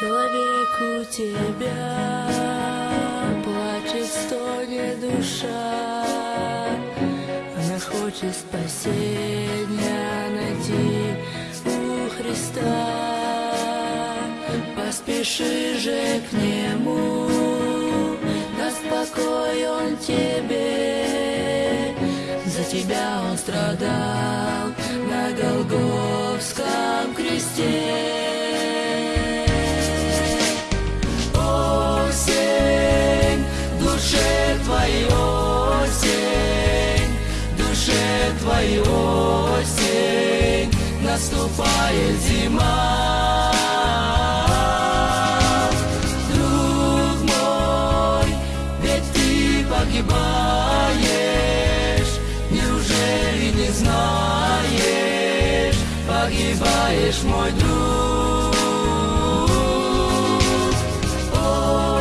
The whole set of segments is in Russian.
Человек у тебя плачет, стонет душа, Она хочет спасения найти у Христа. Поспеши же к Нему, даст покой Он тебе. За тебя Он страдал наступает зима. Друг мой, ведь ты погибаешь, неужели не знаешь, погибаешь, мой друг.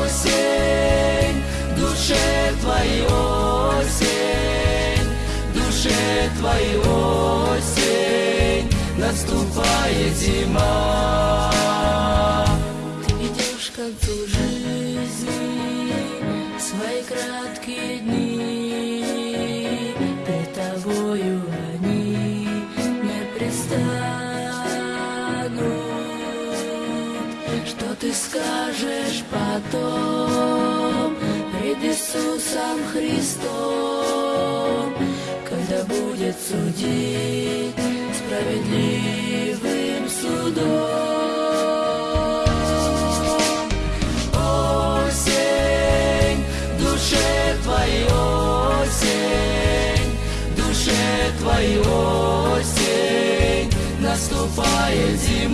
Осень, душе твоей осень, душе твоей осень, наступает зима. Ты идешь к концу жизни, свои краткие дни, пред тобою они не пристанут. Что ты скажешь потом пред Иисусом Христом, когда будет судить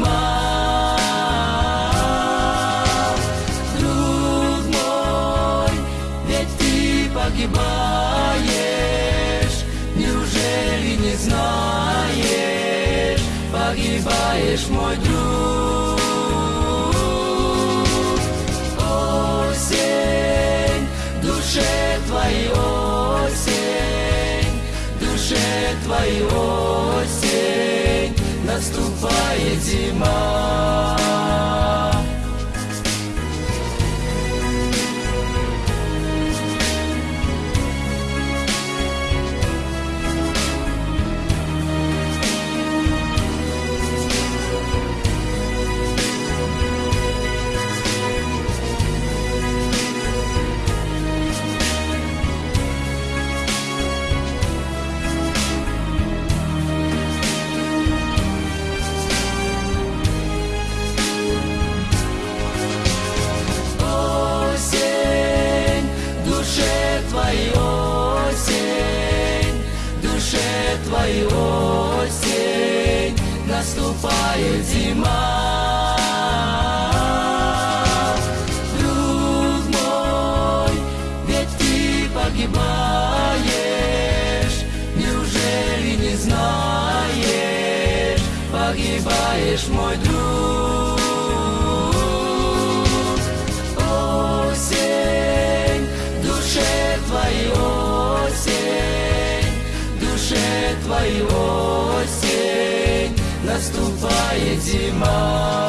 зима. Друг мой, ведь ты погибаешь, неужели не знаешь, погибаешь, мой друг. Осень, душе твоей осень, душе твоей осень, наступает зима. Наступает зима. Друг мой, ведь ты погибаешь, неужели не знаешь, погибаешь, мой друг. Едима.